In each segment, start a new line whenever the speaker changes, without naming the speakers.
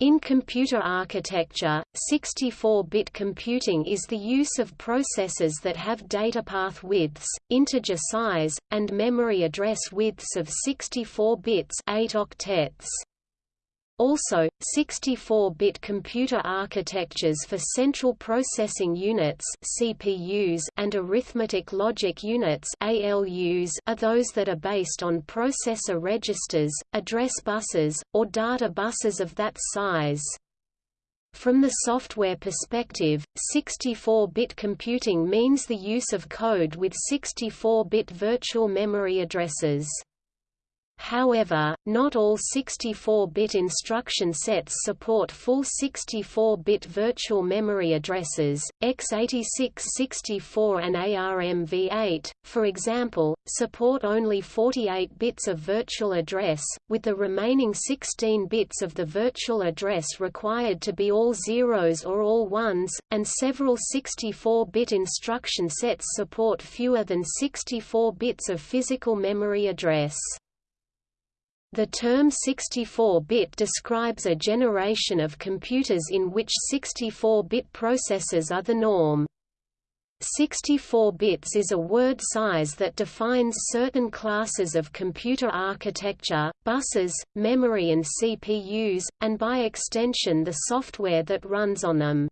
In computer architecture, 64-bit computing is the use of processors that have datapath widths, integer size, and memory address widths of 64 bits 8 octets. Also, 64-bit computer architectures for central processing units (CPUs) and arithmetic logic units (ALUs) are those that are based on processor registers, address buses, or data buses of that size. From the software perspective, 64-bit computing means the use of code with 64-bit virtual memory addresses. However, not all 64-bit instruction sets support full 64-bit virtual memory addresses. x86 64 and ARMv8, for example, support only 48 bits of virtual address, with the remaining 16 bits of the virtual address required to be all zeros or all ones, and several 64-bit instruction sets support fewer than 64 bits of physical memory address. The term 64-bit describes a generation of computers in which 64-bit processors are the norm. 64 bits is a word size that defines certain classes of computer architecture, buses, memory and CPUs, and by extension the software that runs on them.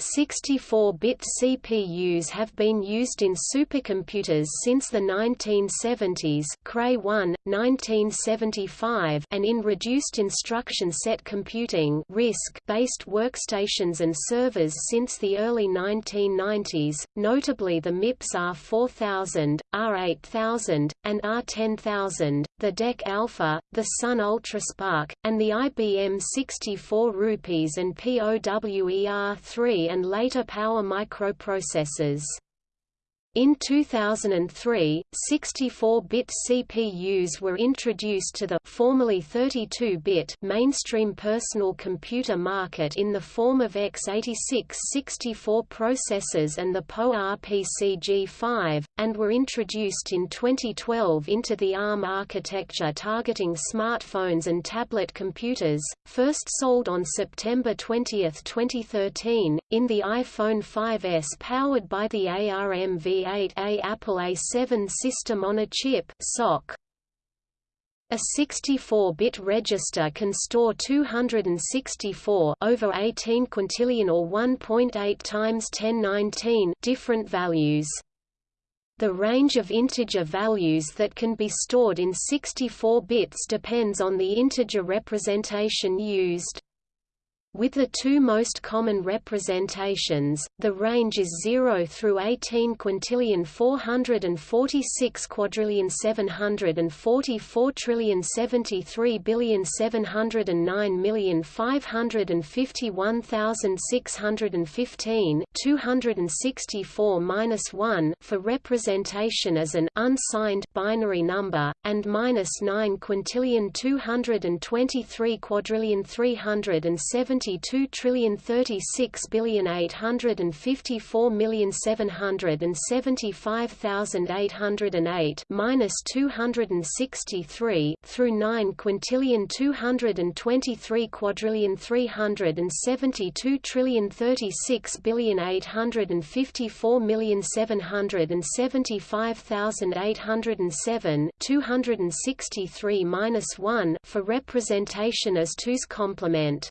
64-bit CPUs have been used in supercomputers since the 1970s Cray 1, 1975 and in reduced instruction set computing RISC-based workstations and servers since the early 1990s, notably the MIPS R4000, R8000, and R10000, the DEC Alpha, the Sun UltraSPARC, and the IBM 64 Rupees and POWER3 and later power microprocessors. In 2003, 64-bit CPUs were introduced to the formerly 32-bit mainstream personal computer market in the form of x86 64 processors and the PowerPC-G5, and were introduced in 2012 into the ARM architecture targeting smartphones and tablet computers, first sold on September 20, 2013, in the iPhone 5s powered by the ARMV 8A Apple A7 system on a chip SoC. A 64-bit register can store 264 over 18 quintillion or 1.8 times 1019 different values. The range of integer values that can be stored in 64 bits depends on the integer representation used. With the two most common representations, the range is 0 through 18 quintillion 446 quadrillion 744 trillion 73 billion 709 million 551,615 264 minus 1 for representation as an unsigned binary number, and minus 9 quintillion 223 quadrillion 370 22 trillion 36 billion 854 million 775,808 minus 263 through 9 quintillion 223 quadrillion 372 trillion 36 billion 854 million 775,807 263 minus 1 for representation as 2's complement.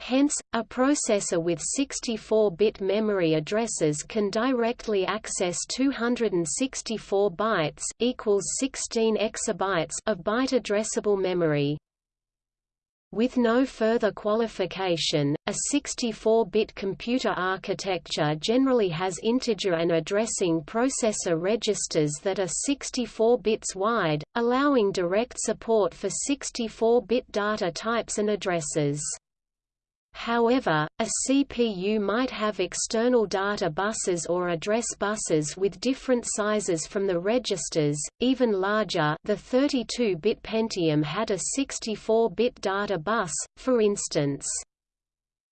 Hence, a processor with 64-bit memory addresses can directly access 264 bytes equals 16 exabytes of byte addressable memory. With no further qualification, a 64-bit computer architecture generally has integer and addressing processor registers that are 64 bits wide, allowing direct support for 64-bit data types and addresses. However, a CPU might have external data buses or address buses with different sizes from the registers, even larger the 32-bit Pentium had a 64-bit data bus, for instance.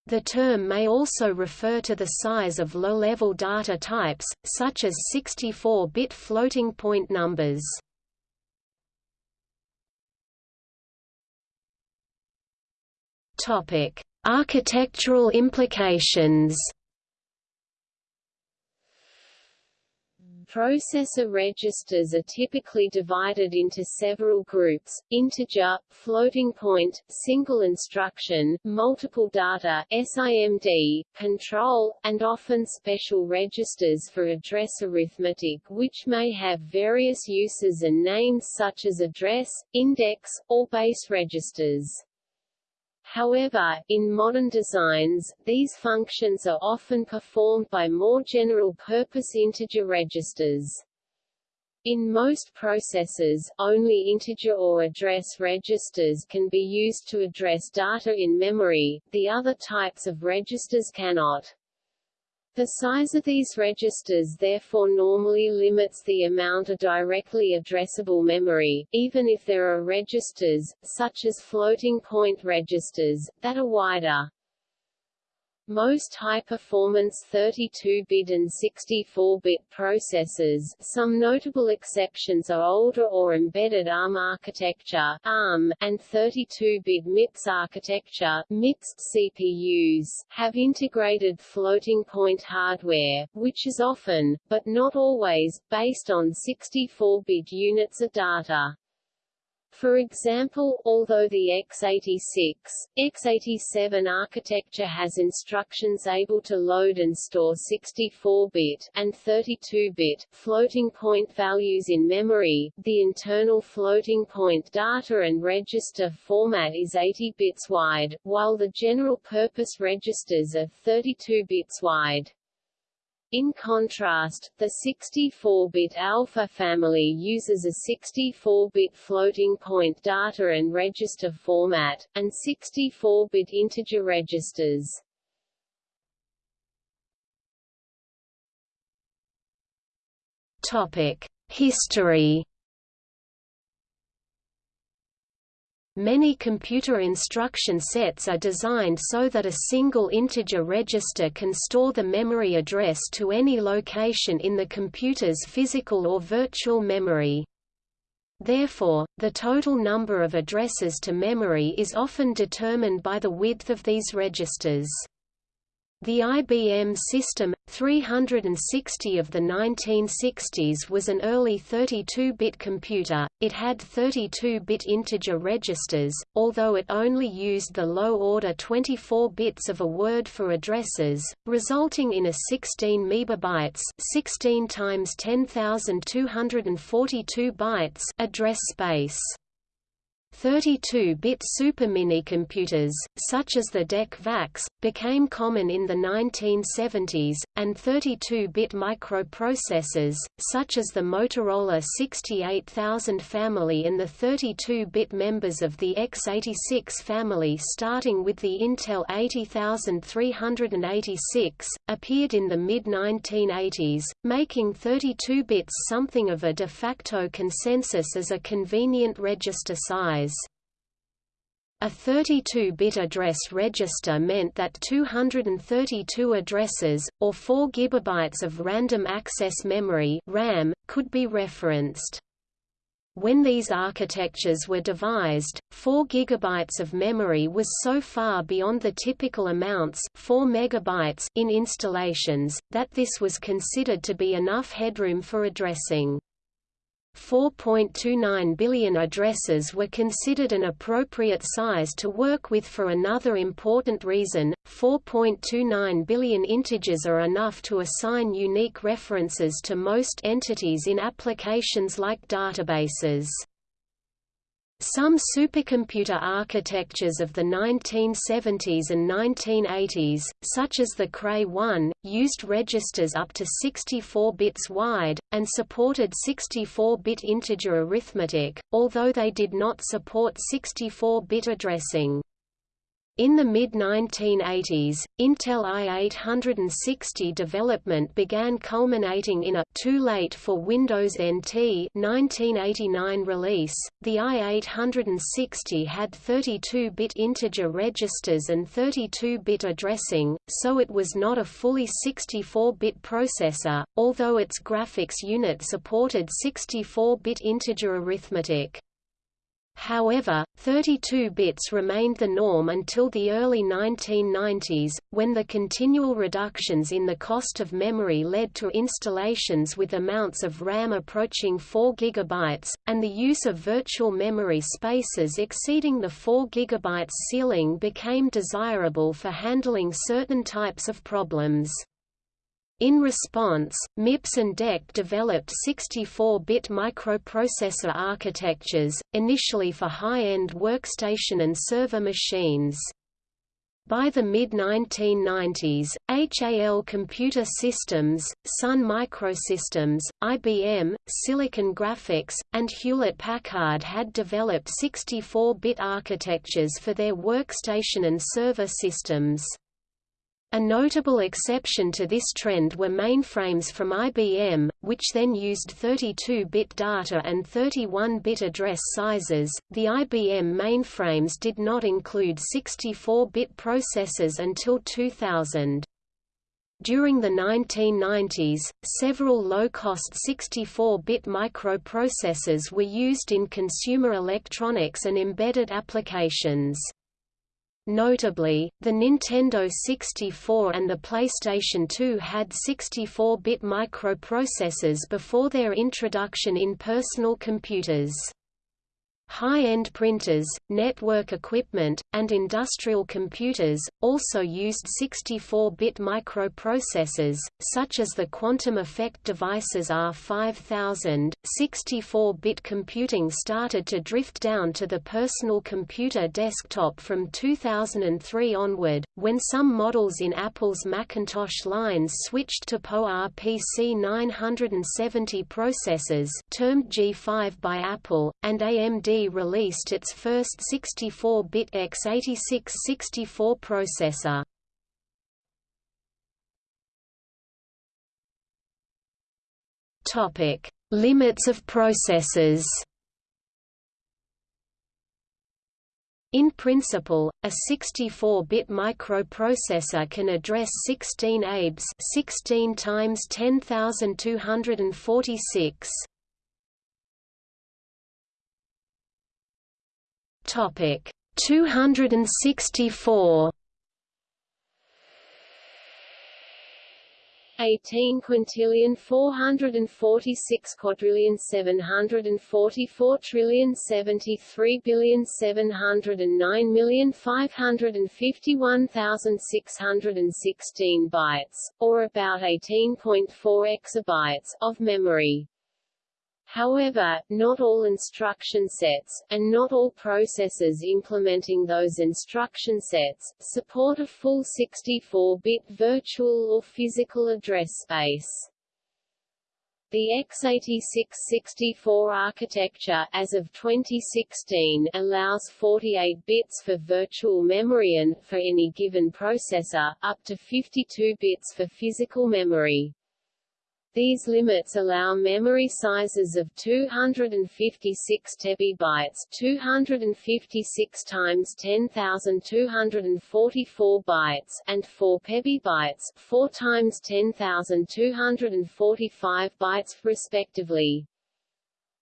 The term may also refer to the size of low-level data types, such as 64-bit floating point numbers. Topic: Architectural implications. Processor registers are typically divided into several groups, integer, floating point, single instruction, multiple data SIMD, control, and often special registers for address arithmetic which may have various uses and names such as address, index, or base registers. However, in modern designs, these functions are often performed by more general-purpose integer registers. In most processors, only integer or address registers can be used to address data in memory, the other types of registers cannot. The size of these registers therefore normally limits the amount of directly addressable memory, even if there are registers, such as floating-point registers, that are wider. Most high-performance 32-bit and 64-bit processors some notable exceptions are older or embedded ARM architecture ARM, and 32-bit MIPS architecture MIPS CPUs have integrated floating-point hardware, which is often, but not always, based on 64-bit units of data. For example, although the x86, x87 architecture has instructions able to load and store 64-bit and 32-bit floating point values in memory, the internal floating point data and register format is 80 bits wide, while the general-purpose registers are 32 bits wide. In contrast, the 64-bit alpha family uses a 64-bit floating-point data and register format, and 64-bit integer registers. History Many computer instruction sets are designed so that a single integer register can store the memory address to any location in the computer's physical or virtual memory. Therefore, the total number of addresses to memory is often determined by the width of these registers. The IBM System 360 of the 1960s was an early 32-bit computer. It had 32-bit integer registers, although it only used the low-order 24 bits of a word for addresses, resulting in a 16 megabytes, 16 times 10242 bytes address space. 32-bit superminicomputers, such as the DEC VAX, became common in the 1970s, and 32-bit microprocessors, such as the Motorola 68000 family and the 32-bit members of the x86 family starting with the Intel 80386, appeared in the mid-1980s, making 32 bits something of a de facto consensus as a convenient register size. A 32-bit address register meant that 232 addresses, or 4 GB of random access memory RAM, could be referenced. When these architectures were devised, 4 GB of memory was so far beyond the typical amounts 4 megabytes in installations, that this was considered to be enough headroom for addressing. 4.29 billion addresses were considered an appropriate size to work with for another important reason, 4.29 billion integers are enough to assign unique references to most entities in applications like databases. Some supercomputer architectures of the 1970s and 1980s, such as the Cray-1, used registers up to 64 bits wide, and supported 64-bit integer arithmetic, although they did not support 64-bit addressing. In the mid-1980s, Intel i860 development began culminating in a too late for Windows NT 1989 release. The i860 had 32-bit integer registers and 32-bit addressing, so it was not a fully 64-bit processor, although its graphics unit supported 64-bit integer arithmetic. However, 32 bits remained the norm until the early 1990s, when the continual reductions in the cost of memory led to installations with amounts of RAM approaching 4 GB, and the use of virtual memory spaces exceeding the 4 GB ceiling became desirable for handling certain types of problems. In response, MIPS and DEC developed 64-bit microprocessor architectures, initially for high-end workstation and server machines. By the mid-1990s, HAL Computer Systems, Sun Microsystems, IBM, Silicon Graphics, and Hewlett-Packard had developed 64-bit architectures for their workstation and server systems. A notable exception to this trend were mainframes from IBM, which then used 32-bit data and 31-bit address sizes. The IBM mainframes did not include 64-bit processors until 2000. During the 1990s, several low-cost 64-bit microprocessors were used in consumer electronics and embedded applications. Notably, the Nintendo 64 and the PlayStation 2 had 64-bit microprocessors before their introduction in personal computers. High-end printers, network equipment, and industrial computers, also used 64-bit microprocessors, such as the quantum effect devices R5000. 64-bit computing started to drift down to the personal computer desktop from 2003 onward, when some models in Apple's Macintosh lines switched to PowerPC 970 processors termed G5 by Apple, and AMD released its first 64-bit x86 64 processor. Topic: Limits of processors. In principle, a 64-bit microprocessor can address 16 ABEs 16 times 10246. Topic 264 18 quintillion 446 quadrillion 744 trillion 73 billion 709 million 551,616 bytes, or about 18.4 exabytes, of memory. However, not all instruction sets, and not all processors implementing those instruction sets, support a full 64-bit virtual or physical address space. The x86-64 architecture as of 2016 allows 48 bits for virtual memory and, for any given processor, up to 52 bits for physical memory. These limits allow memory sizes of 256 tebibytes 256 times 10,244 bytes and 4 pebibytes 4 times 10,245 bytes, respectively.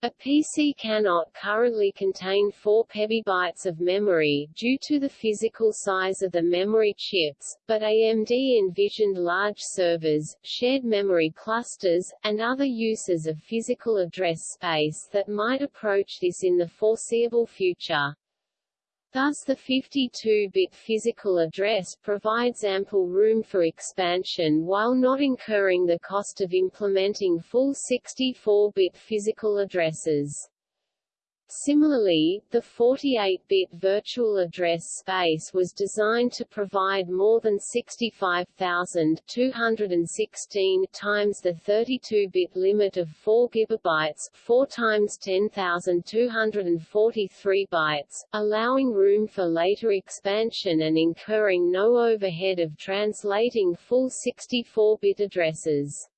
A PC cannot currently contain 4 pebibytes of memory due to the physical size of the memory chips, but AMD envisioned large servers, shared memory clusters, and other uses of physical address space that might approach this in the foreseeable future. Thus the 52-bit physical address provides ample room for expansion while not incurring the cost of implementing full 64-bit physical addresses. Similarly, the 48-bit virtual address space was designed to provide more than 65,216 times the 32-bit limit of 4 GB 4 times 10,243 bytes, allowing room for later expansion and incurring no overhead of translating full 64-bit addresses.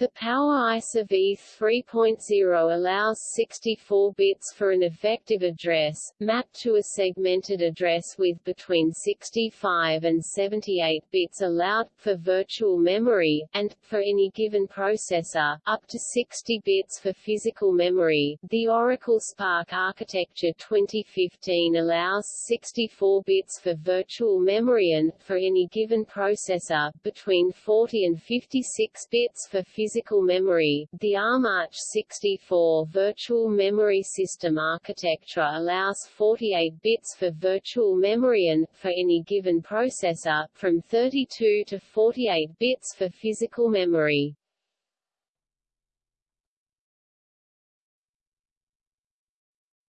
The Power ISA v3.0 allows 64 bits for an effective address, mapped to a segmented address with between 65 and 78 bits allowed, for virtual memory, and, for any given processor, up to 60 bits for physical memory. The Oracle SPARC architecture 2015 allows 64 bits for virtual memory and, for any given processor, between 40 and 56 bits for physical physical memory. The ARM AArch64 virtual memory system architecture allows 48 bits for virtual memory and, for any given processor, from 32 to 48 bits for physical memory.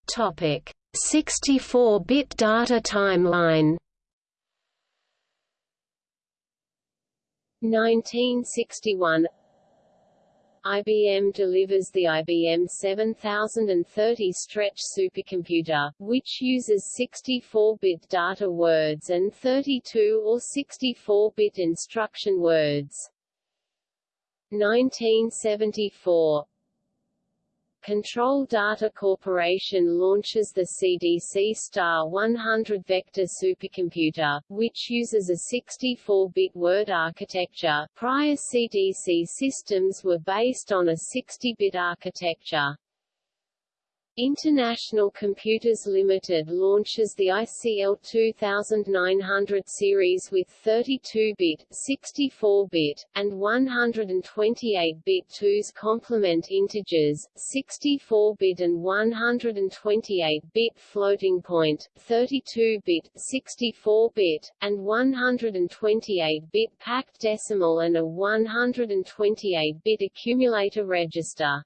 Topic: 64-bit data timeline
1961 IBM delivers the IBM 7030 Stretch supercomputer, which uses 64-bit data words and 32 or 64-bit instruction words. 1974 Control Data Corporation launches the CDC Star 100 vector supercomputer, which uses a 64-bit word architecture. Prior CDC systems were based on a 60-bit architecture. International Computers Limited launches the ICL 2900 series with 32-bit, 64-bit, and 128-bit 2's complement integers, 64-bit and 128-bit floating point, 32-bit, 64-bit, and 128-bit packed decimal and a 128-bit accumulator register.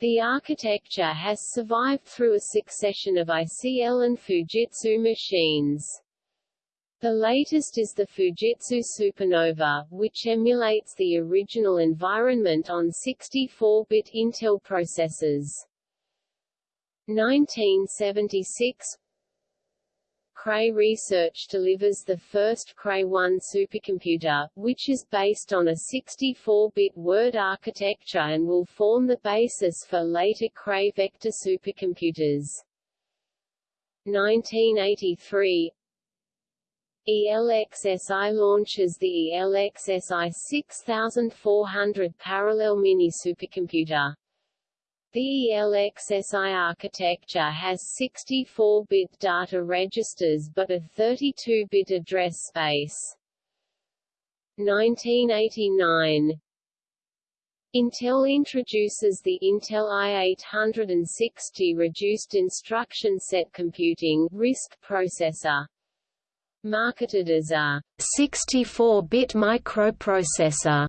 The architecture has survived through a succession of ICL and Fujitsu machines. The latest is the Fujitsu Supernova, which emulates the original environment on 64-bit Intel processors. 1976 Cray Research delivers the first Cray 1 supercomputer, which is based on a 64-bit word architecture and will form the basis for later Cray vector supercomputers. 1983 ELXSI launches the ELXSI 6400 parallel mini supercomputer. The ELXSI architecture has 64-bit data registers but a 32-bit address space. 1989 Intel introduces the Intel i860 reduced instruction set computing RISC processor. Marketed as a 64-bit microprocessor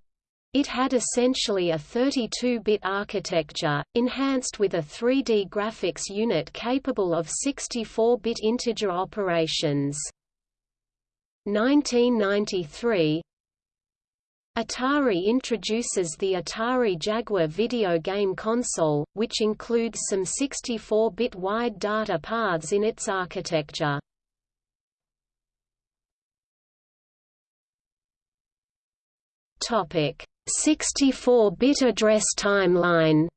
it had essentially a 32-bit architecture, enhanced with a 3D graphics unit capable of 64-bit integer operations. 1993 Atari introduces the Atari Jaguar video game console, which includes some 64-bit wide data paths in its architecture. Topic 64-bit address timeline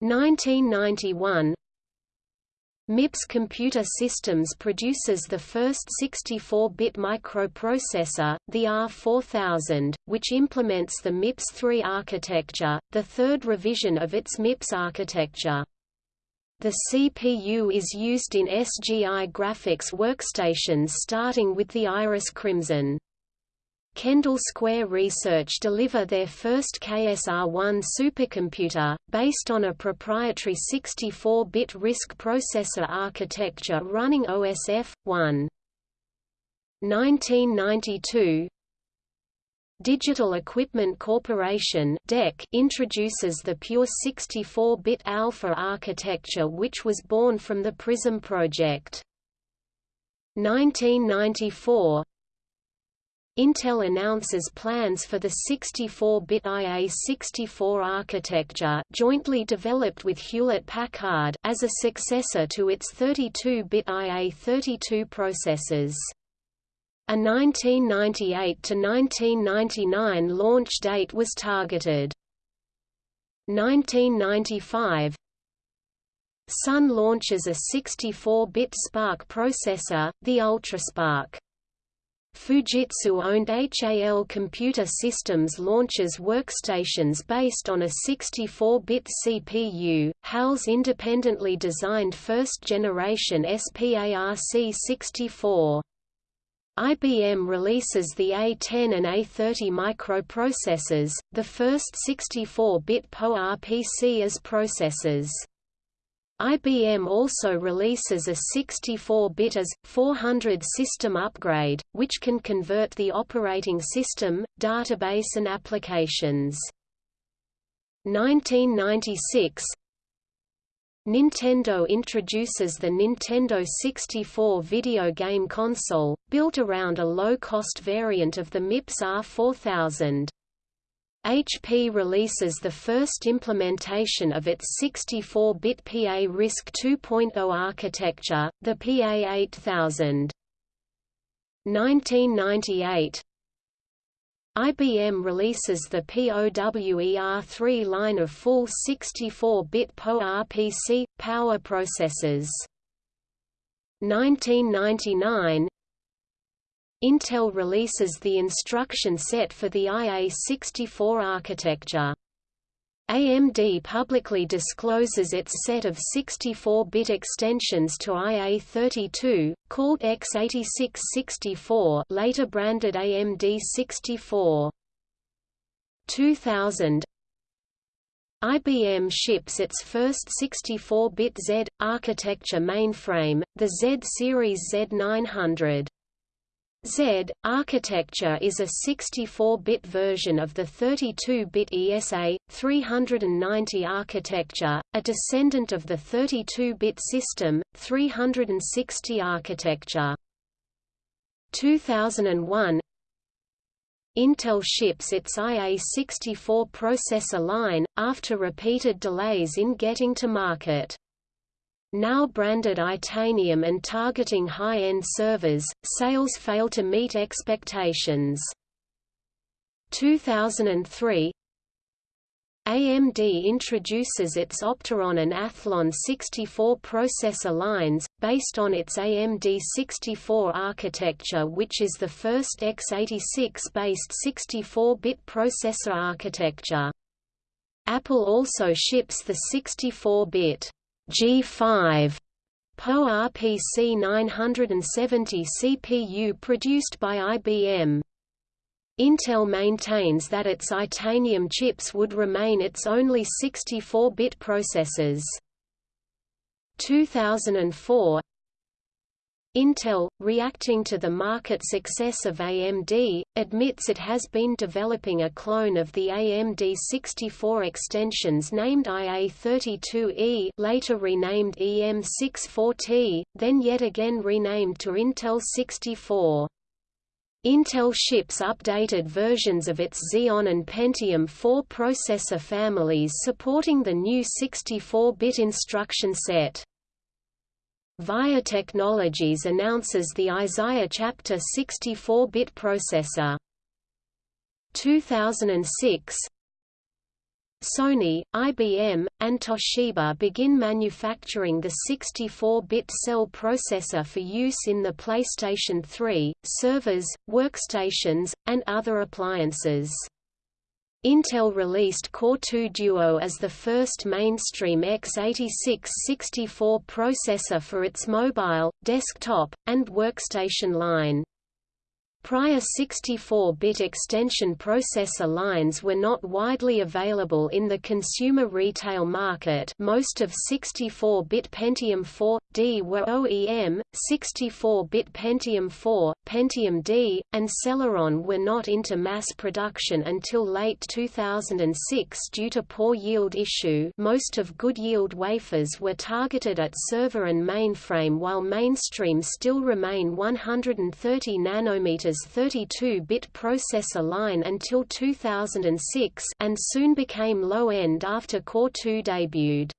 1991 MIPS Computer Systems produces the first 64-bit microprocessor, the R4000, which implements the MIPS 3 architecture, the third revision of its MIPS architecture. The CPU is used in SGI graphics workstations starting with the Iris Crimson. Kendall Square Research deliver their first KSR-1 supercomputer, based on a proprietary 64-bit RISC processor architecture running OSF-1. 1992 Digital Equipment Corporation DEC introduces the pure 64-bit alpha architecture which was born from the PRISM project. 1994 Intel announces plans for the 64-bit IA-64 architecture jointly developed with Hewlett-Packard as a successor to its 32-bit IA-32 processors.
A 1998 to 1999 launch date was targeted. 1995 Sun launches a 64-bit SPARC processor, the UltraSPARC. Fujitsu-owned HAL Computer Systems launches workstations based on a 64-bit CPU, HAL's independently designed first-generation SPARC64. IBM releases the A10 and A30 microprocessors, the first 64-bit PowerPC AS processors. IBM also releases a 64-bit AS/400 system upgrade, which can convert the operating system, database and applications. 1996 Nintendo introduces the Nintendo 64 video game console, built around a low-cost variant of the MIPS R4000. HP releases the first implementation of its 64-bit PA RISC 2.0 architecture, the PA8000. 1998 IBM releases the POWER3 line of full 64-bit PowerPC, power processors. 1999 Intel releases the instruction set for the IA64 architecture. AMD publicly discloses its set of 64-bit extensions to IA32, called x86-64 later branded AMD 64. 2000 IBM ships its first 64-bit Z architecture mainframe, the Z series Z900. Z architecture is a 64-bit version of the 32-bit ESA 390 architecture, a descendant of the 32-bit system 360 architecture. 2001 Intel ships its IA64 processor line, after repeated delays in getting to market. Now branded Itanium and targeting high-end servers, sales fail to meet expectations. 2003 AMD introduces its Opteron and Athlon 64 processor lines, based on its AMD 64 architecture which is the first x86-based 64-bit processor architecture. Apple also ships the 64-bit G5 PowerPC 970 CPU produced by IBM. Intel maintains that its Itanium chips would remain its only 64-bit processors. 2004 Intel, reacting to the market success of AMD, admits it has been developing a clone of the AMD 64 extensions named IA32E later renamed EM64T, then yet again renamed to Intel 64. Intel ships updated versions of its Xeon and Pentium 4 processor families supporting the new 64-bit instruction set. VIA Technologies announces the Isaiah Chapter 64-bit processor. 2006 Sony, IBM, and Toshiba begin manufacturing the 64-bit cell processor for use in the PlayStation 3, servers, workstations, and other appliances. Intel released Core 2 Duo as the first mainstream x86-64 processor for its mobile, desktop, and workstation line. Prior 64-bit extension processor lines were not widely available in the consumer retail market. Most of 64-bit Pentium 4D were OEM, 64-bit Pentium 4, Pentium D, and Celeron were not into mass production until late 2006 due to poor yield issue. Most of good yield wafers were targeted at server and mainframe while mainstream still remain 130 nanometers 32-bit processor line until 2006 and soon became low-end after Core 2 debuted.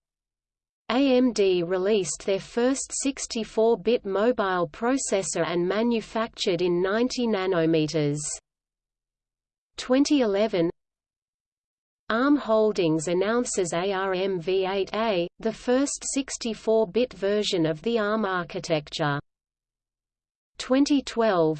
AMD released their first 64-bit mobile processor and manufactured in 90 nanometers. 2011 ARM Holdings announces ARM-V8A, the first 64-bit version of the ARM architecture. 2012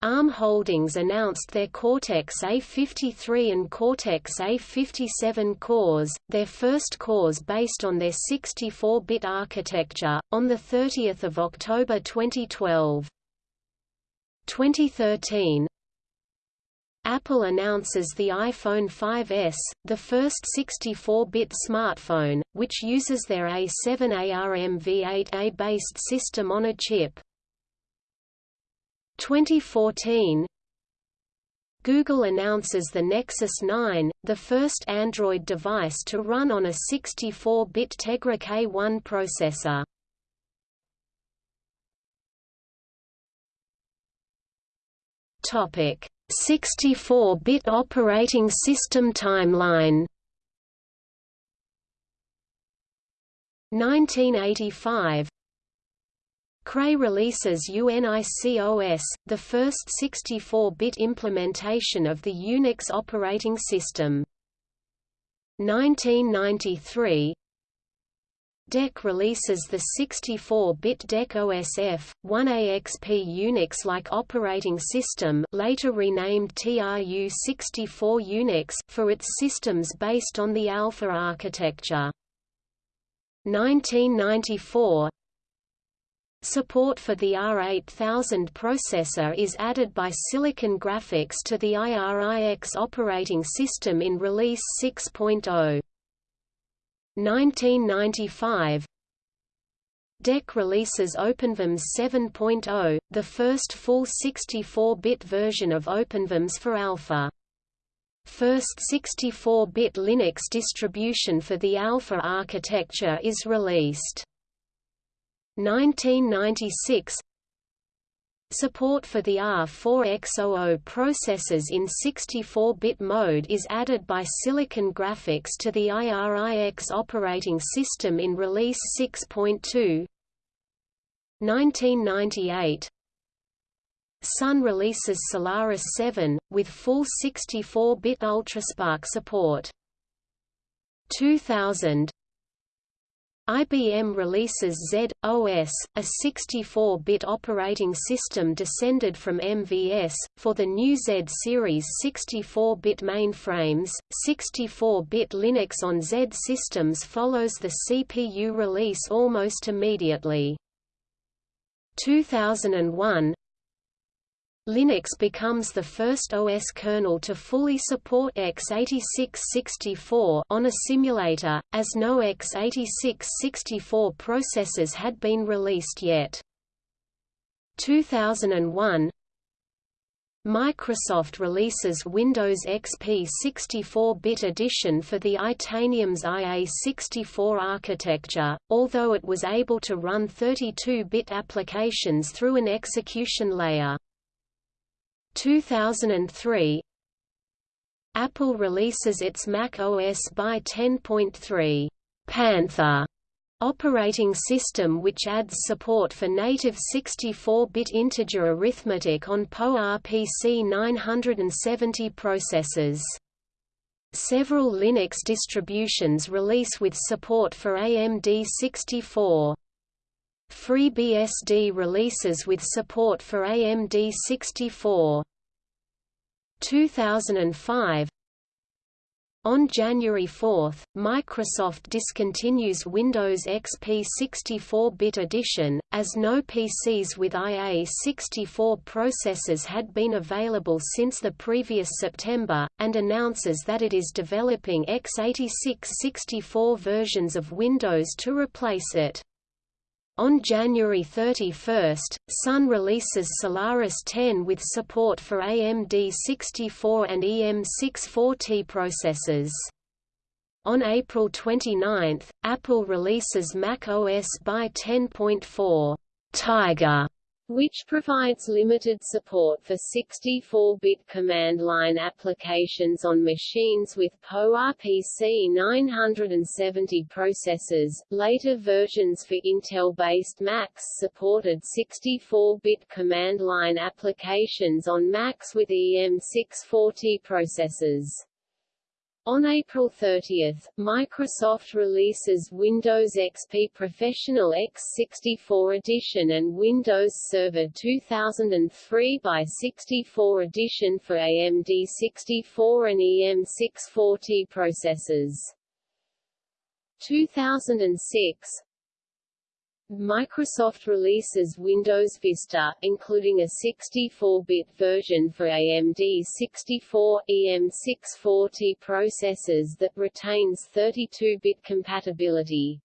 ARM Holdings announced their Cortex-A53 and Cortex-A57 cores, their first cores based on their 64-bit architecture, on 30 October 2012. 2013 Apple announces the iPhone 5s, the first 64-bit smartphone, which uses their A7 ARM-V8A based system on a chip. 2014 Google announces the Nexus 9, the first Android device to run on a 64-bit Tegra K1 processor. Topic: 64-bit operating system timeline. 1985 Cray releases UNICOS, the first 64-bit implementation of the Unix operating system. 1993 DEC releases the 64-bit DEC OSF, 1AXP Unix-like operating system later renamed TRU-64 Unix for its systems based on the Alpha architecture. 1994 Support for the R8000 processor is added by Silicon Graphics to the IRIX operating system in Release 6.0. 1995 DEC releases OpenVMS 7.0, the first full 64-bit version of OpenVMS for Alpha. First 64-bit Linux distribution for the Alpha architecture is released. 1996 Support for the R4X00 processors in 64-bit mode is added by Silicon Graphics to the IRIX operating system in Release 6.2 1998 Sun releases Solaris 7, with full 64-bit UltraSPARC support. 2000 IBM releases Z/OS, a 64-bit operating system descended from MVS, for the new Z series 64-bit mainframes. 64-bit Linux on Z systems follows the CPU release almost immediately. 2001 Linux becomes the first OS kernel to fully support x86-64 on a simulator, as no x86-64 processors had been released yet. 2001 Microsoft releases Windows XP 64-bit edition for the Itanium's IA64 architecture, although it was able to run 32-bit applications through an execution layer. 2003 Apple releases its Mac OS by 10.3 Panther operating system which adds support for native 64-bit integer arithmetic on PowerPC 970 processors. Several Linux distributions release with support for AMD 64. FreeBSD releases with support for AMD 64. 2005 on January 4, Microsoft discontinues Windows XP 64-bit edition, as no PCs with IA64 processors had been available since the previous September, and announces that it is developing x86 64 versions of Windows to replace it. On January 31, Sun releases Solaris 10 with support for AMD 64 and EM64T processors. On April 29, Apple releases Mac OS by 10.4 Tiger
which provides limited support for 64-bit command line applications on machines with PowerPC 970 processors. Later versions for Intel-based Macs supported 64-bit command line applications on Macs with EM64T processors. On April 30, Microsoft releases Windows XP Professional x64 Edition and Windows Server 2003 by 64 Edition for AMD 64 and EM64T processors. 2006 Microsoft releases Windows Vista, including a 64-bit version for AMD 64 EM64T processors that retains 32-bit compatibility.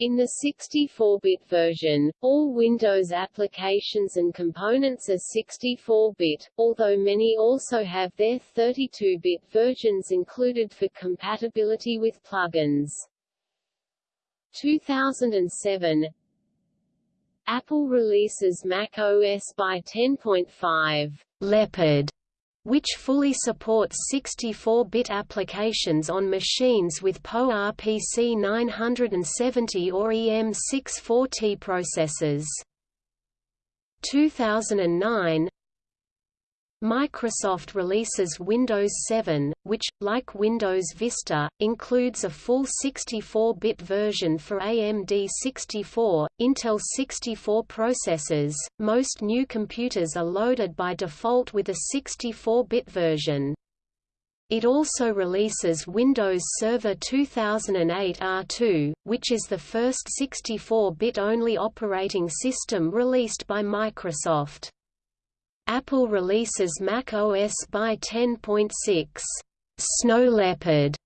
In the 64-bit version, all Windows applications and components are 64-bit, although many also have their 32-bit versions included for compatibility with plugins. 2007 Apple releases Mac OS by 10.5
Leopard, which fully supports 64-bit applications on machines with PowerPC 970 or EM64T processors. 2009 Microsoft releases Windows 7, which, like Windows Vista, includes a full 64-bit version for AMD 64, Intel 64 processors. Most new computers are loaded by default with a 64-bit version. It also releases Windows Server 2008 R2, which is the first 64-bit only operating system released by Microsoft. Apple releases Mac OS by 10.6 Snow Leopard,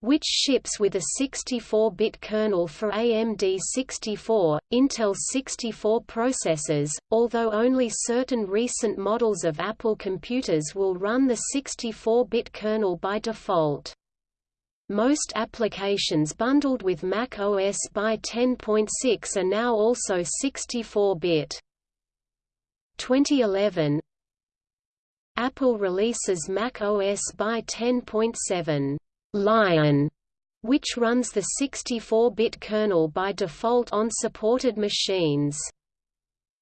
which ships with a 64-bit kernel for AMD 64, Intel 64 processors, although only certain recent models of Apple computers will run the 64-bit kernel by default. Most applications bundled with Mac OS by 10.6 are now also 64-bit. 2011 Apple releases Mac OS by 10.7 Lion, which runs the 64-bit kernel by default on supported machines.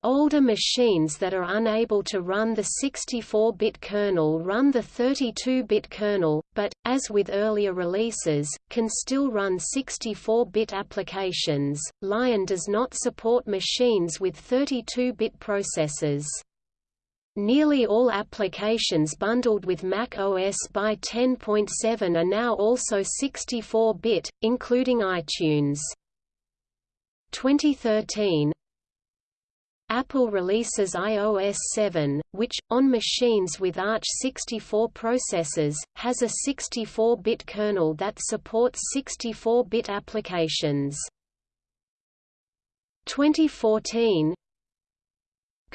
Older machines that are unable to run the 64-bit kernel run the 32-bit kernel, but, as with earlier releases, can still run 64-bit applications. Lion does not support machines with 32-bit processors. Nearly all applications bundled with Mac OS by 10.7 are now also 64-bit, including iTunes. 2013 Apple releases iOS 7, which, on machines with Arch 64 processors, has a 64-bit kernel that supports 64-bit applications. 2014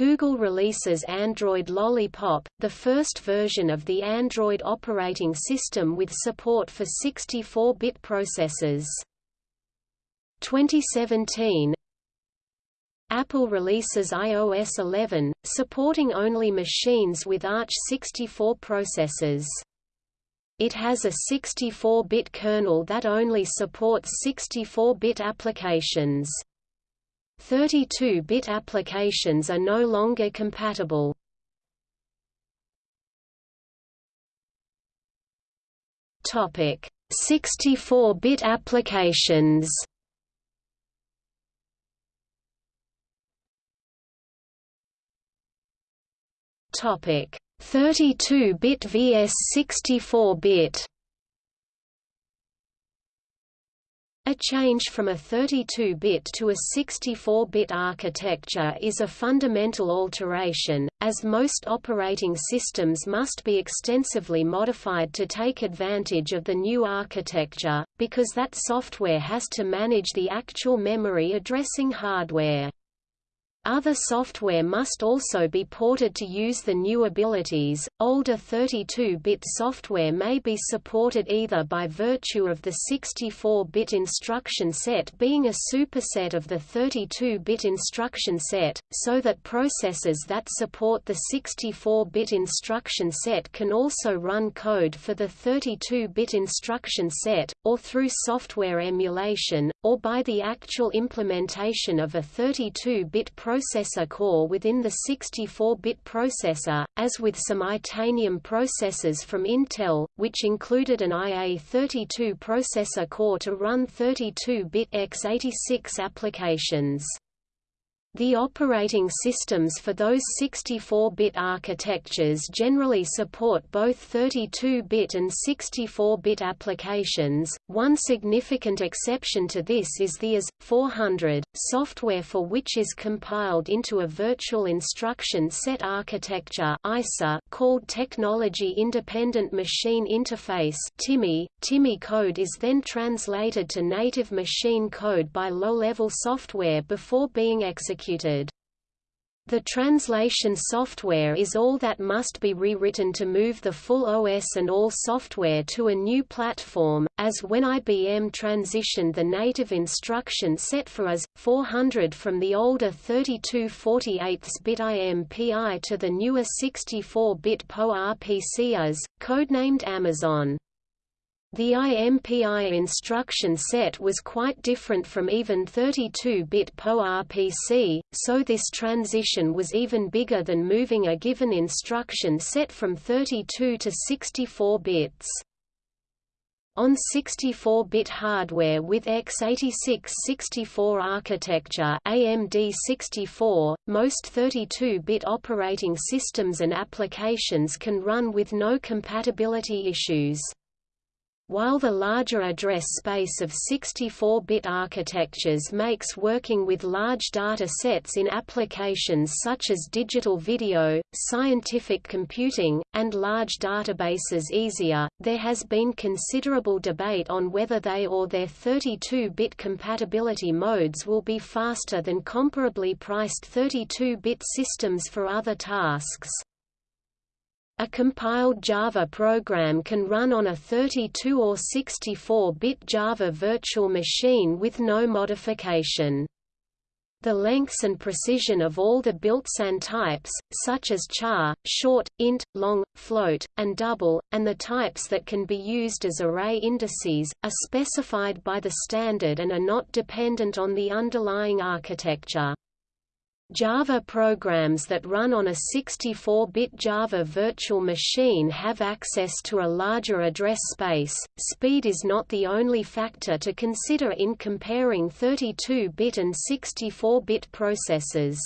Google releases Android Lollipop, the first version of the Android operating system with support for 64-bit processors. 2017 Apple releases iOS 11, supporting only machines with Arch 64 processors. It has a 64-bit kernel that only supports 64-bit applications. 32-bit applications are no longer compatible. Topic: 64-bit applications. Topic: 32-bit vs 64-bit. A change from a 32-bit to a 64-bit architecture is a fundamental alteration, as most operating systems must be extensively modified to take advantage of the new architecture, because that software has to manage the actual memory addressing hardware. Other software must also be ported to use the new abilities. Older 32-bit software may be supported either by virtue of the 64-bit instruction set being a superset of the 32-bit instruction set, so that processors that support the 64-bit instruction set can also run code for the 32-bit instruction set, or through software emulation, or by the actual implementation of a 32-bit processor core within the 64-bit processor, as with some Itanium processors from Intel, which included an IA32 processor core to run 32-bit x86 applications. The operating systems for those 64-bit architectures generally support both 32-bit and 64-bit applications. One significant exception to this is the AS400 software for which is compiled into a virtual instruction set architecture (ISA) called Technology Independent Machine Interface (TIMI). TIMI code is then translated to native machine code by low-level software before being executed executed. The translation software is all that must be rewritten to move the full OS and all software to a new platform, as when IBM transitioned the native instruction set for AS400 from the older 32 48-bit IMPI to the newer 64-bit PowerPC AS, codenamed Amazon. The IMPI instruction set was quite different from even 32-bit PowerPC, so this transition was even bigger than moving a given instruction set from 32 to 64 bits. On 64-bit hardware with x86-64 architecture AMD 64, most 32-bit operating systems and applications can run with no compatibility issues. While the larger address space of 64-bit architectures makes working with large data sets in applications such as digital video, scientific computing, and large databases easier, there has been considerable debate on whether they or their 32-bit compatibility modes will be faster than comparably priced 32-bit systems for other tasks. A compiled Java program can run on a 32 or 64-bit Java virtual machine with no modification. The lengths and precision of all the built-in types, such as char, short, int, long, float, and double, and the types that can be used as array indices, are specified by the standard and are not dependent on the underlying architecture. Java programs that run on a 64-bit Java virtual machine have access to a larger address space. Speed is not the only factor to consider in comparing 32-bit and 64-bit processors.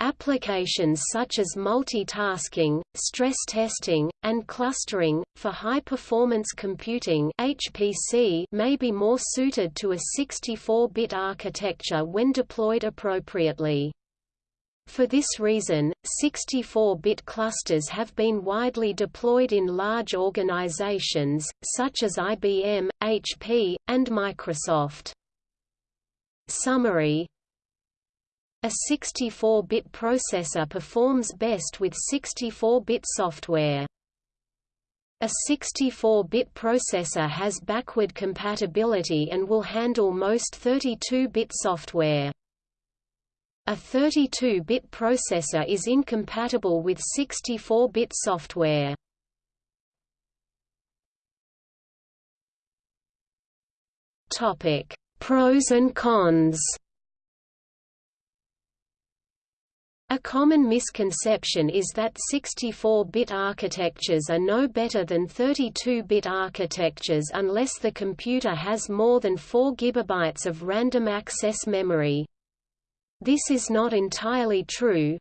Applications such as multitasking, stress testing, and clustering, for high-performance computing HPC may be more suited to a 64-bit architecture when deployed appropriately. For this reason, 64-bit clusters have been widely deployed in large organizations, such as IBM, HP, and Microsoft. Summary a 64-bit processor performs best with 64-bit software. A 64-bit processor has backward compatibility and will handle most 32-bit software. A 32-bit processor is incompatible with 64-bit software. Pros and cons. A common misconception is that 64-bit architectures are no better than 32-bit architectures unless the computer has more than 4 GB of random access memory. This is not entirely true,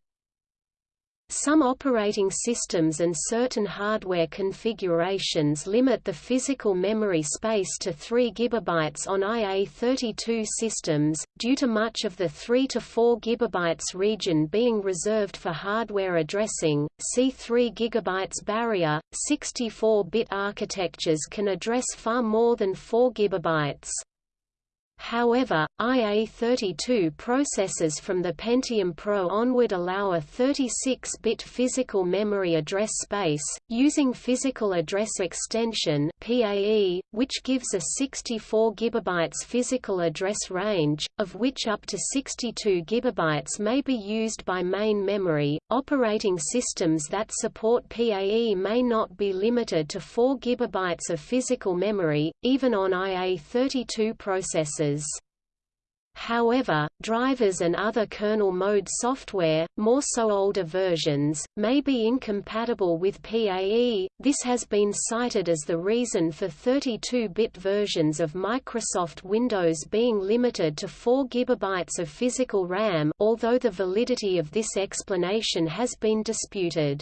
some operating systems and certain hardware configurations limit the physical memory space to 3 GB on IA32 systems, due to much of the 3 to 4 GB region being reserved for hardware addressing. See 3 GB barrier. 64-bit architectures can address far more than 4 GB. However, IA32 processors from the Pentium Pro onward allow a 36-bit physical memory address space, using Physical Address Extension PAE, which gives a 64 GB physical address range, of which up to 62 GB may be used by main memory. Operating systems that support PAE may not be limited to 4 GB of physical memory, even on IA32 processors. However, drivers and other kernel mode software, more so older versions, may be incompatible with PAE. This has been cited as the reason for 32-bit versions of Microsoft Windows being limited to 4 GB of physical RAM, although the validity of this explanation has been disputed.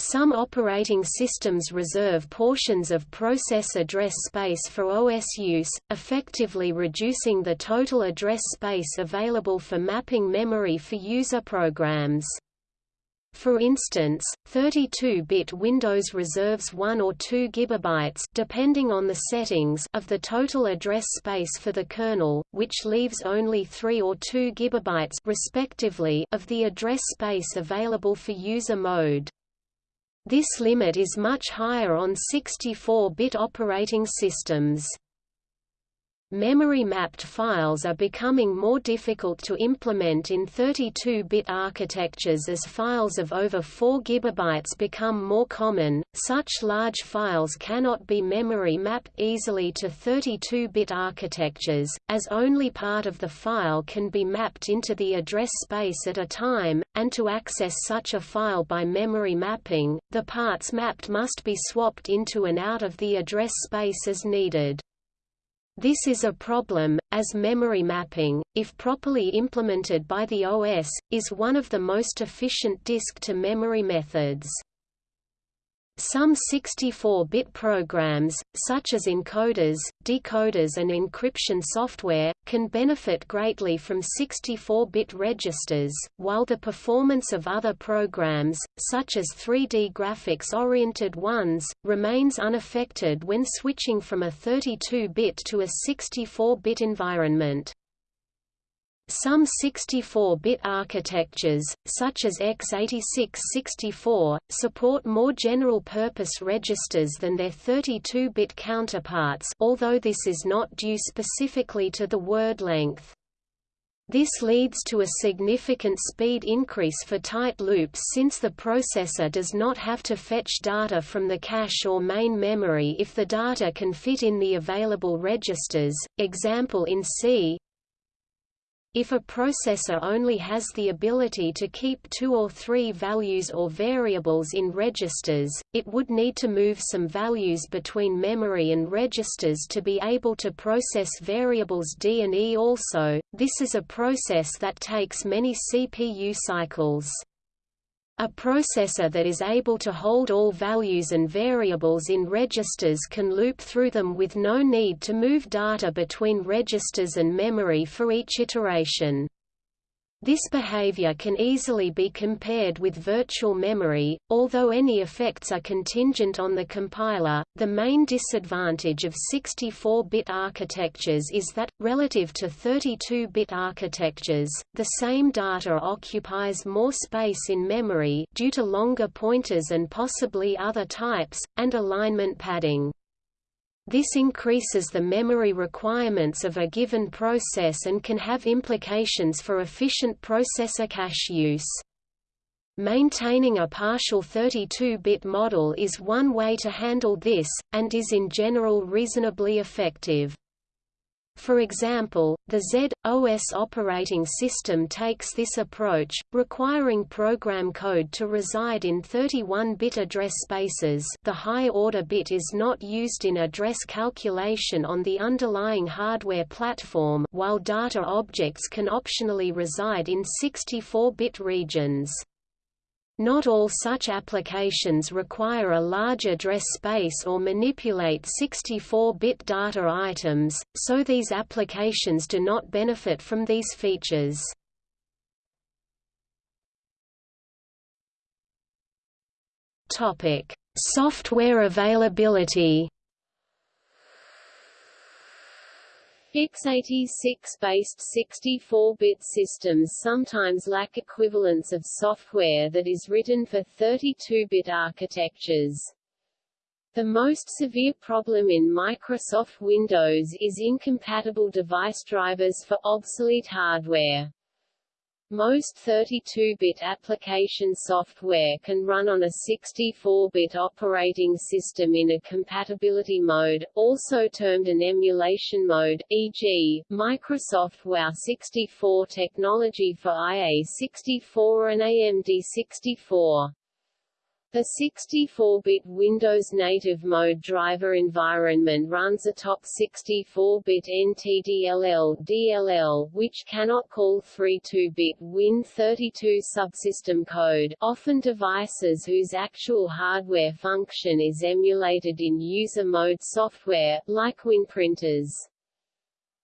Some operating systems reserve portions of process address space for OS use, effectively reducing the total address space available for mapping memory for user programs. For instance, 32-bit Windows reserves 1 or 2 GB depending on the settings of the total address space for the kernel, which leaves only 3 or 2 GB respectively of the address space available for user mode. This limit is much higher on 64-bit operating systems. Memory-mapped files are becoming more difficult to implement in 32-bit architectures as files of over 4 GB become more common. Such large files cannot be memory mapped easily to 32-bit architectures, as only part of the file can be mapped into the address space at a time, and to access such a file by memory mapping, the parts mapped must be swapped into and out of the address space as needed. This is a problem, as memory mapping, if properly implemented by the OS, is one of the most efficient disk-to-memory methods. Some 64-bit programs, such as encoders, decoders and encryption software, can benefit greatly from 64-bit registers, while the performance of other programs, such as 3D graphics-oriented ones, remains unaffected when switching from a 32-bit to a 64-bit environment. Some 64-bit architectures, such as x86-64, support more general-purpose registers than their 32-bit counterparts although this is not due specifically to the word length. This leads to a significant speed increase for tight loops since the processor does not have to fetch data from the cache or main memory if the data can fit in the available registers. Example in C if a processor only has the ability to keep two or three values or variables in registers, it would need to move some values between memory and registers to be able to process variables D and E also. This is a process that takes many CPU cycles. A processor that is able to hold all values and variables in registers can loop through them with no need to move data between registers and memory for each iteration. This behavior can easily be compared with virtual memory, although any effects are contingent on the compiler. The main disadvantage of 64-bit architectures is that, relative to 32-bit architectures, the same data occupies more space in memory due to longer pointers and possibly other types, and alignment padding. This increases the memory requirements of a given process and can have implications for efficient processor cache use. Maintaining a partial 32-bit model is one way to handle this, and is in general reasonably effective. For example, the Z/OS operating system takes this approach, requiring program code to reside in 31-bit address spaces the high-order bit is not used in address calculation on the underlying hardware platform while data objects can optionally reside in 64-bit regions. Not all such applications require a large address space or manipulate 64-bit data items, so these applications do not benefit from these features. Software availability
x86-based 64-bit systems sometimes lack equivalents of software that is written for 32-bit architectures. The most severe problem in Microsoft Windows is incompatible device drivers for obsolete hardware. Most 32-bit application software can run on a 64-bit operating system in a compatibility mode, also termed an emulation mode, e.g., Microsoft WoW64 technology for IA64 and AMD64. The 64-bit Windows native mode driver environment runs atop 64-bit NTDLL DLL, which cannot call 32-bit Win32 subsystem code often devices whose actual hardware function is emulated in user mode software, like WinPrinters.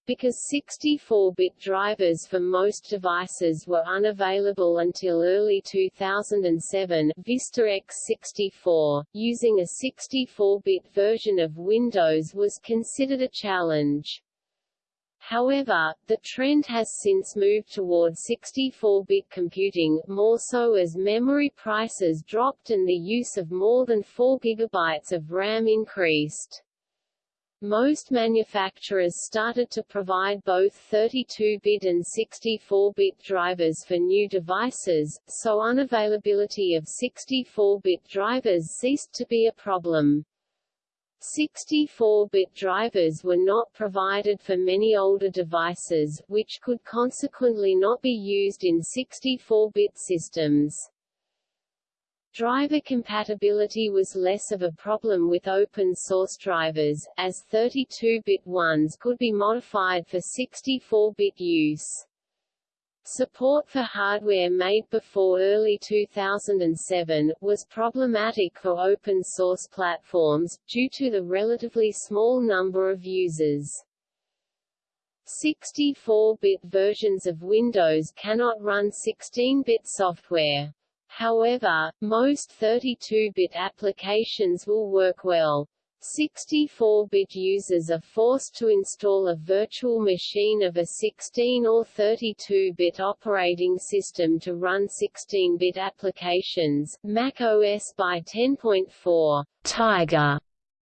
Because 64-bit drivers for most devices were unavailable until early 2007 Vista X64, using a 64-bit version of Windows was considered a challenge. However, the trend has since moved toward 64-bit computing, more so as memory prices dropped and the use of more than 4 GB of RAM increased. Most manufacturers started to provide both 32-bit and 64-bit drivers for new devices, so unavailability of 64-bit drivers ceased to be a problem. 64-bit drivers were not provided for many older devices, which could consequently not be used in 64-bit systems. Driver compatibility was less of a problem with open-source drivers, as 32-bit ones could be modified for 64-bit use. Support for hardware made before early 2007, was problematic for open-source platforms, due to the relatively small number of users. 64-bit versions of Windows cannot run 16-bit software. However, most 32-bit applications will work well. 64-bit users are forced to install a virtual machine of a 16 or 32-bit operating system to run 16-bit applications. Mac OS by 10.4 Tiger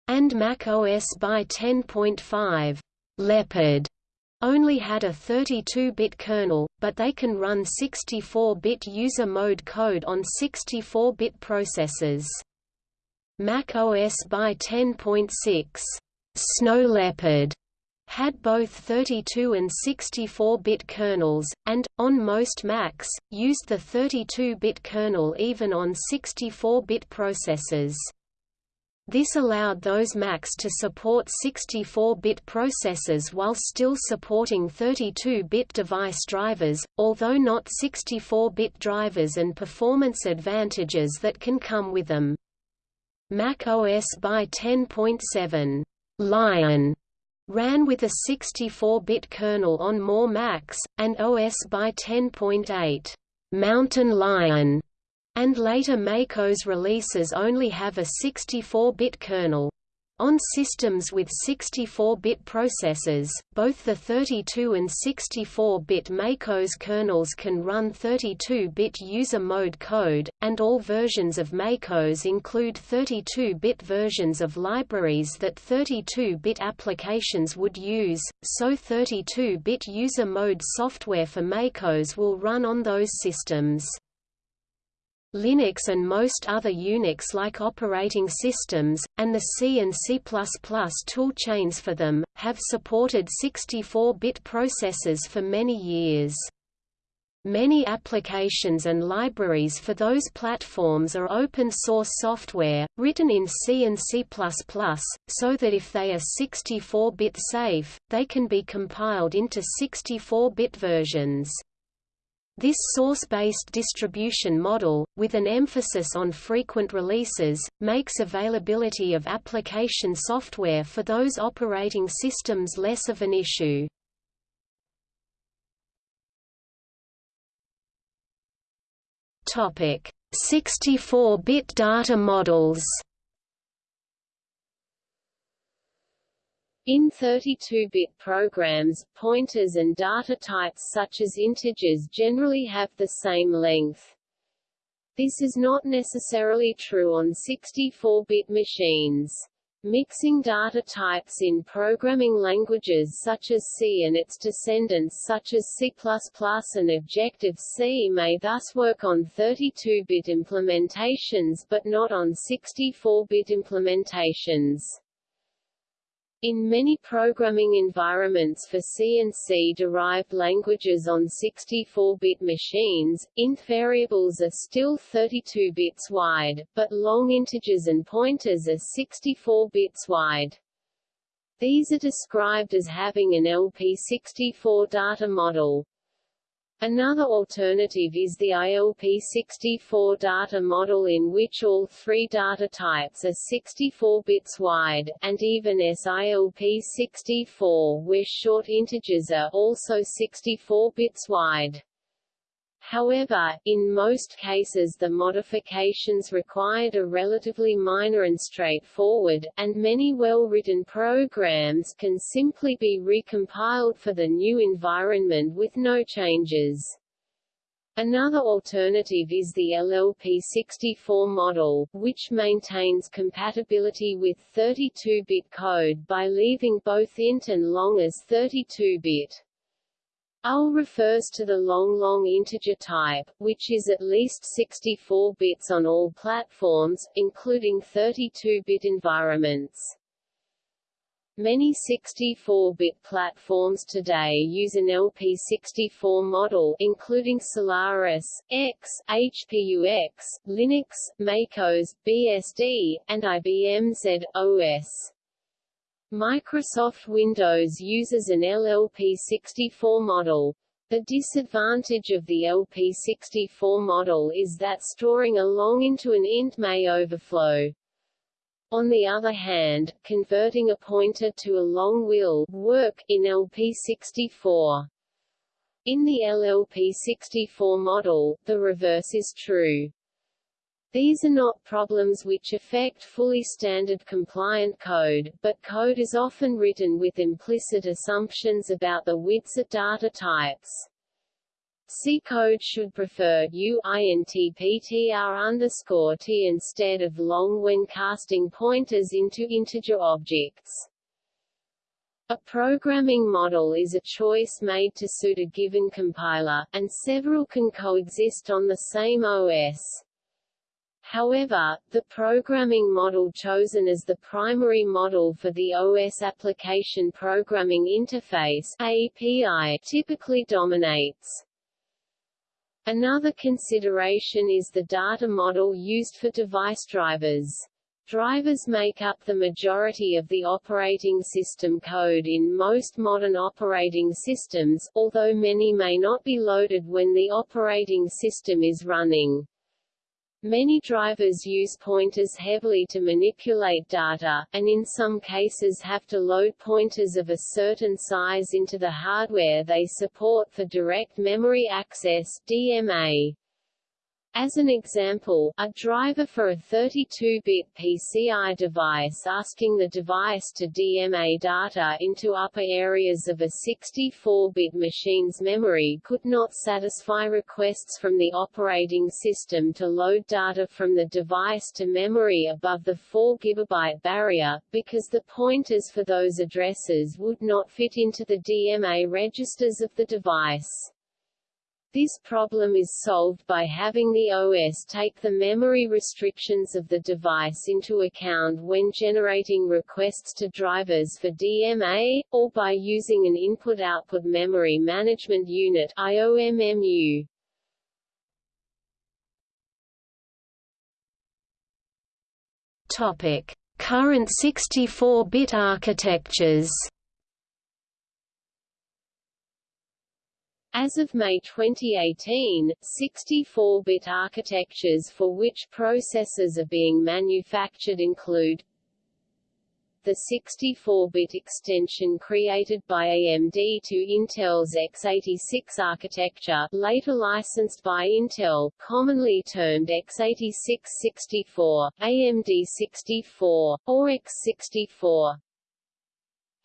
and Mac OS by 10.5 Leopard only had a 32-bit kernel, but they can run 64-bit user mode code on 64-bit processors. Mac OS by 10.6, Snow Leopard, had both 32 and 64-bit kernels, and, on most Macs, used the 32-bit kernel even on 64-bit processors. This allowed those Macs to support 64-bit processors while still supporting 32-bit device drivers, although not 64-bit drivers and performance advantages that can come with them. Mac OS by 10.7 Lion ran with a 64-bit kernel on more Macs, and OS by 10.8 Mountain Lion and later MacOS releases only have a 64-bit kernel. On systems with 64-bit processors, both the 32 and 64-bit MacOS kernels can run 32-bit user mode code, and all versions of MacOS include 32-bit versions of libraries that 32-bit applications would use, so 32-bit user mode software for MacOS will run on those systems. Linux and most other Unix-like operating systems, and the C and C++ toolchains for them, have supported 64-bit processors for many years. Many applications and libraries for those platforms are open-source software, written in C and C++, so that if they are 64-bit safe, they can be compiled into 64-bit versions. This source-based distribution model, with an emphasis on frequent releases, makes availability of application software for those operating systems less of an issue. Topic: 64-bit data models. In 32-bit programs, pointers and data types such as integers generally have the same length. This is not necessarily true on 64-bit machines. Mixing data types in programming languages such as C and its descendants such as C++ and Objective-C may thus work on 32-bit implementations but not on 64-bit implementations. In many programming environments for C and C-derived languages on 64-bit machines, int variables are still 32 bits wide, but long integers and pointers are 64 bits wide. These are described as having an LP64 data model. Another alternative is the ILP64 data model in which all three data types are 64 bits wide, and even SILP64 where short integers are also 64 bits wide. However, in most cases the modifications required are relatively minor and straightforward, and many well-written programs can simply be recompiled for the new environment with no changes. Another alternative is the LLP64 model, which maintains compatibility with 32-bit code by leaving both int and long as 32-bit. UL refers to the long-long integer type, which is at least 64 bits on all platforms, including 32-bit environments. Many 64-bit platforms today use an LP64 model including Solaris, X, HPUX, Linux, MacOS, BSD, and IBM Z OS. Microsoft Windows uses an LLP64 model. The disadvantage of the LP64 model is that storing a long into an int may overflow. On the other hand, converting a pointer to a long will work in LP64. In the LLP64 model, the reverse is true. These are not problems which affect fully standard compliant code, but code is often written with implicit assumptions about the widths of data types. C code should prefer UINTPTR underscore T instead of long when casting pointers into integer objects. A programming model is a choice made to suit a given compiler, and several can coexist on the same OS. However, the programming model chosen as the primary model for the OS Application Programming Interface API typically dominates. Another consideration is the data model used for device drivers. Drivers make up the majority of the operating system code in most modern operating systems, although many may not be loaded when the operating system is running. Many drivers use pointers heavily to manipulate data, and in some cases have to load pointers of a certain size into the hardware they support for direct memory access DMA. As an example, a driver for a 32-bit PCI device asking the device to DMA data into upper areas of a 64-bit machine's memory could not satisfy requests from the operating system to load data from the device to memory above the 4 GB barrier, because the pointers for those addresses would not fit into the DMA registers of the device. This problem is solved by having the OS take the memory restrictions of the device into account when generating requests to drivers for DMA, or by using an Input-Output Memory Management Unit IOMMU.
Topic: Current 64-bit architectures.
As of May 2018, 64-bit architectures for which processors are being manufactured include the 64-bit extension created by AMD to Intel's x86 architecture later licensed by Intel, commonly termed x86-64, AMD 64, or x64.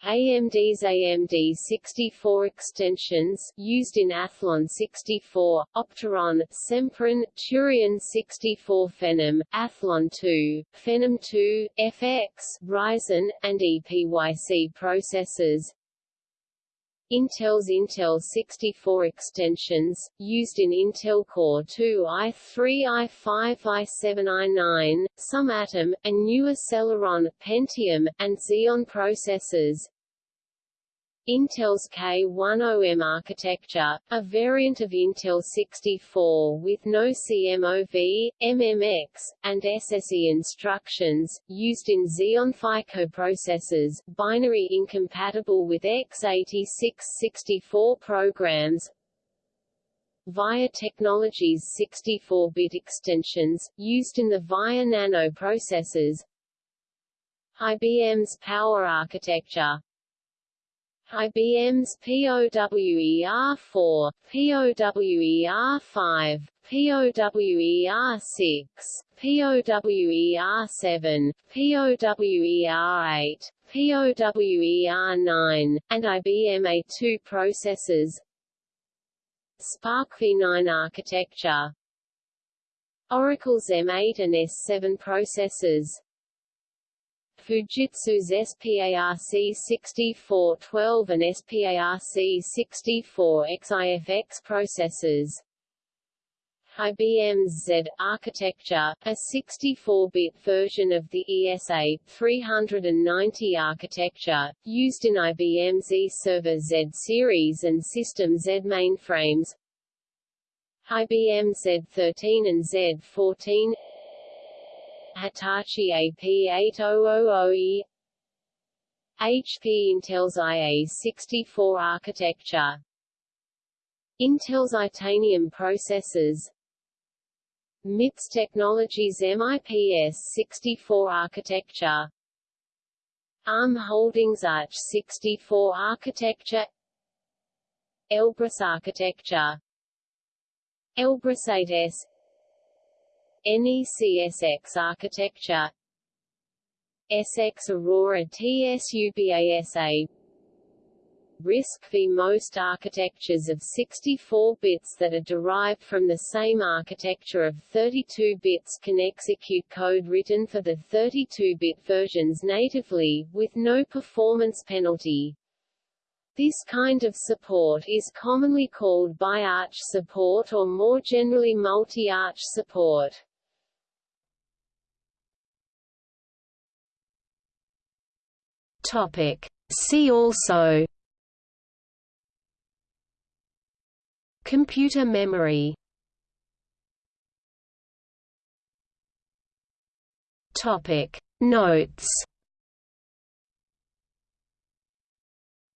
AMD's AMD64 extensions used in Athlon 64, Opteron, Sempron, Turion 64 Phenom, Athlon 2, Phenom 2, FX, Ryzen, and EPYC processors. Intel's Intel 64 extensions, used in Intel Core 2 i3 i5 i7 i9, some Atom, and newer Celeron, Pentium, and Xeon processors. Intel's K10M architecture, a variant of Intel 64 with no CMOV, MMX, and SSE instructions, used in Xeon Phi coprocessors, binary incompatible with x86-64 programs, VIA Technologies 64-bit extensions, used in the VIA Nano processors IBM's Power Architecture IBM's POWER4, POWER5, POWER6, POWER7, POWER8, POWER9, and IBM A2 processors. SPARC v9 architecture. Oracle's M8 and S7 processors Fujitsu's SPARC6412 and SPARC64XIFX processors. IBM's Z architecture, a 64-bit version of the ESA 390 architecture, used in IBM Z Server Z series and System Z mainframes. IBM Z13 and Z14 Hitachi AP8000E HP Intel's IA64 architecture. Intel's Itanium processors. MIPS Technologies MIPS64 architecture. ARM Holdings AArch64 architecture. Elbrus architecture. Elbrus 8S NECSX architecture SX Aurora TSUBASA RISC v most architectures of 64 bits that are derived from the same architecture of 32 bits can execute code written for the 32-bit versions natively, with no performance penalty. This kind of support is commonly called bi-arch support or more generally multi-arch support.
Topic. See also Computer memory Topic Notes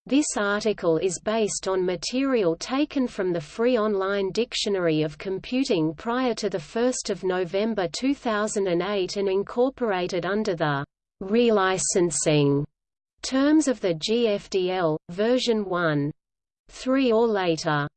This article is based on material taken from the free online Dictionary of Computing prior to 1 November 2008 and incorporated under the relicensing Terms of the GFDL, version 1. 3 or later